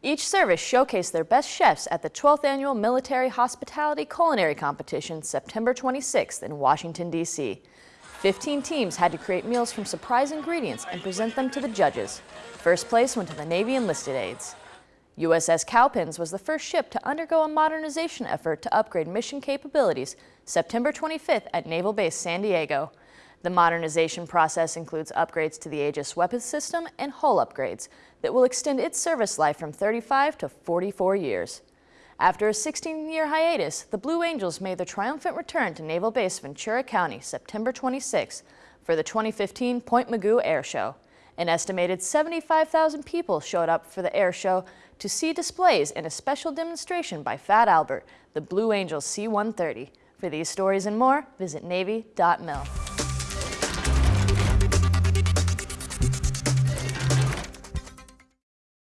Each service showcased their best chefs at the 12th Annual Military Hospitality Culinary Competition September 26th in Washington, D.C. 15 teams had to create meals from surprise ingredients and present them to the judges. First place went to the Navy enlisted aides. USS Cowpens was the first ship to undergo a modernization effort to upgrade mission capabilities September 25th at Naval Base San Diego. The modernization process includes upgrades to the Aegis weapons system and hull upgrades that will extend its service life from 35 to 44 years. After a 16-year hiatus, the Blue Angels made their triumphant return to Naval Base Ventura County September 26 for the 2015 Point Mugu Air Show. An estimated 75,000 people showed up for the air show to see displays and a special demonstration by Fat Albert, the Blue Angels C-130. For these stories and more, visit Navy.mil.